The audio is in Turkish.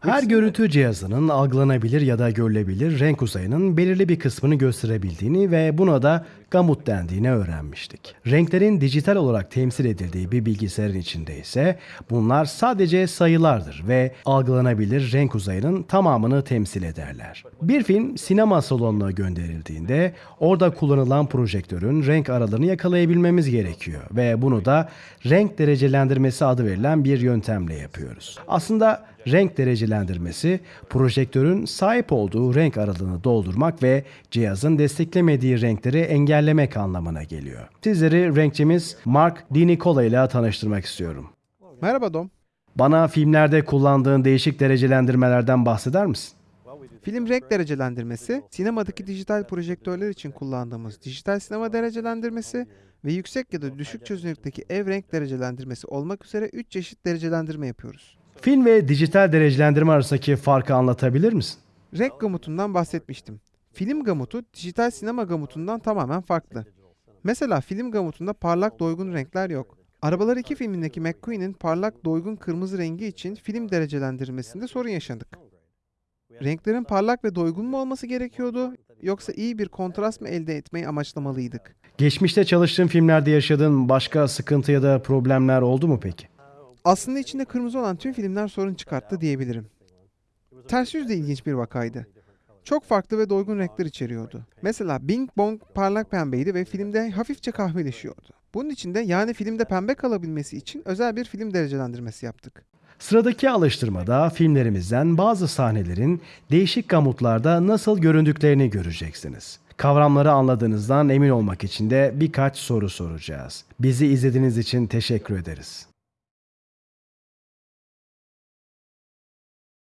Her görüntü cihazının algılanabilir ya da görülebilir renk uzayının belirli bir kısmını gösterebildiğini ve buna da gamut dendiğini öğrenmiştik. Renklerin dijital olarak temsil edildiği bir bilgisayarın içinde ise bunlar sadece sayılardır ve algılanabilir renk uzayının tamamını temsil ederler. Bir film sinema salonuna gönderildiğinde orada kullanılan projektörün renk aralığını yakalayabilmemiz gerekiyor ve bunu da renk derecelendirmesi adı verilen bir yöntemle yapıyoruz. Aslında renk derecelendirmesi projektörün sahip olduğu renk aralığını doldurmak ve cihazın desteklemediği renkleri engellemek anlamına geliyor. Sizleri renkçimiz Mark DiNicola ile tanıştırmak istiyorum. Merhaba Dom. Bana filmlerde kullandığın değişik derecelendirmelerden bahseder misin? Film renk derecelendirmesi, sinemadaki dijital projektörler için kullandığımız dijital sinema derecelendirmesi ve yüksek ya da düşük çözünürlükteki ev renk derecelendirmesi olmak üzere 3 çeşit derecelendirme yapıyoruz. Film ve dijital derecelendirme arasındaki farkı anlatabilir misin? Renk gamutundan bahsetmiştim. Film gamutu dijital sinema gamutundan tamamen farklı. Mesela film gamutunda parlak doygun renkler yok. Arabalar 2 filmindeki McQueen'in parlak doygun kırmızı rengi için film derecelendirmesinde sorun yaşadık. Renklerin parlak ve doygun mu olması gerekiyordu yoksa iyi bir kontrast mı elde etmeyi amaçlamalıydık? Geçmişte çalıştığın filmlerde yaşadığın başka sıkıntı ya da problemler oldu mu peki? Aslında içinde kırmızı olan tüm filmler sorun çıkarttı diyebilirim. Ters yüz de ilginç bir vakaydı. Çok farklı ve doygun renkler içeriyordu. Mesela Bing Bong parlak pembeydi ve filmde hafifçe kahveleşiyordu. Bunun için de yani filmde pembe kalabilmesi için özel bir film derecelendirmesi yaptık. Sıradaki alıştırmada filmlerimizden bazı sahnelerin değişik gamutlarda nasıl göründüklerini göreceksiniz. Kavramları anladığınızdan emin olmak için de birkaç soru soracağız. Bizi izlediğiniz için teşekkür ederiz.